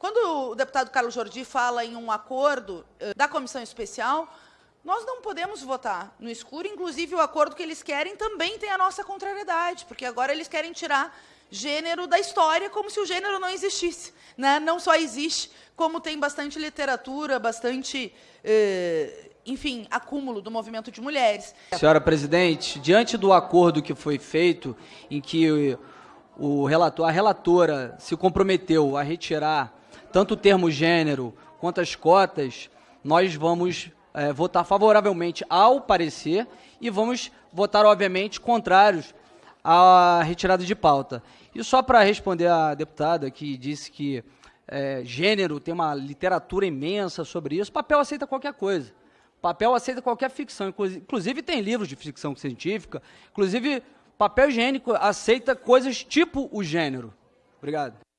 Quando o deputado Carlos Jordi fala em um acordo uh, da comissão especial, nós não podemos votar no escuro, inclusive o acordo que eles querem também tem a nossa contrariedade, porque agora eles querem tirar gênero da história como se o gênero não existisse. Né? Não só existe, como tem bastante literatura, bastante, eh, enfim, acúmulo do movimento de mulheres. Senhora presidente, diante do acordo que foi feito, em que o relator, a relatora se comprometeu a retirar tanto o termo gênero quanto as cotas, nós vamos é, votar favoravelmente ao parecer e vamos votar, obviamente, contrários à retirada de pauta. E só para responder à deputada que disse que é, gênero tem uma literatura imensa sobre isso, papel aceita qualquer coisa. Papel aceita qualquer ficção, inclusive tem livros de ficção científica, inclusive papel higiênico aceita coisas tipo o gênero. Obrigado.